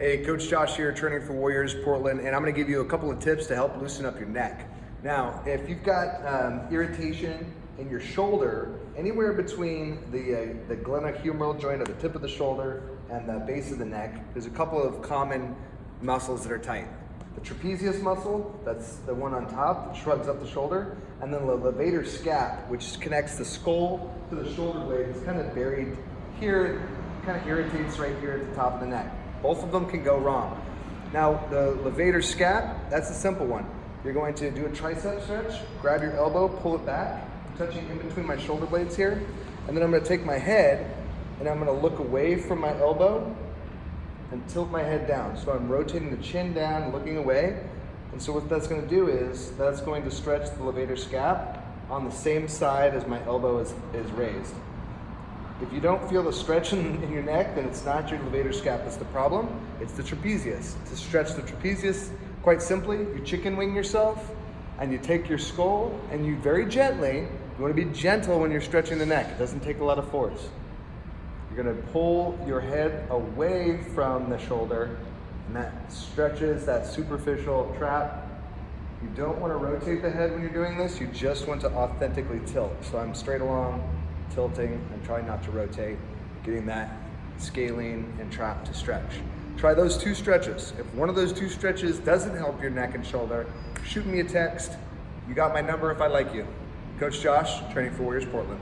Hey, Coach Josh here, training for Warriors Portland, and I'm gonna give you a couple of tips to help loosen up your neck. Now, if you've got um, irritation in your shoulder, anywhere between the, uh, the glenohumeral joint at the tip of the shoulder and the base of the neck, there's a couple of common muscles that are tight. The trapezius muscle, that's the one on top that shrugs up the shoulder, and then the levator scap, which connects the skull to the shoulder blade, is kind of buried here, kind of irritates right here at the top of the neck. Both of them can go wrong. Now, the levator scap, that's a simple one. You're going to do a tricep stretch, grab your elbow, pull it back, touching in between my shoulder blades here, and then I'm gonna take my head and I'm gonna look away from my elbow and tilt my head down. So I'm rotating the chin down, looking away. And so what that's gonna do is, that's going to stretch the levator scap on the same side as my elbow is, is raised. If you don't feel the stretch in, in, your neck, then it's not your levator scap that's the problem, it's the trapezius. To stretch the trapezius, quite simply, you chicken wing yourself, and you take your skull, and you very gently, you wanna be gentle when you're stretching the neck. It doesn't take a lot of force. You're gonna pull your head away from the shoulder, and that stretches that superficial trap. You don't wanna rotate the head when you're doing this, you just want to authentically tilt. So I'm straight along, tilting and trying not to rotate, getting that scalene and trap to stretch. Try those two stretches. If one of those two stretches doesn't help your neck and shoulder, shoot me a text. You got my number if I like you. Coach Josh, Training for Warriors Portland.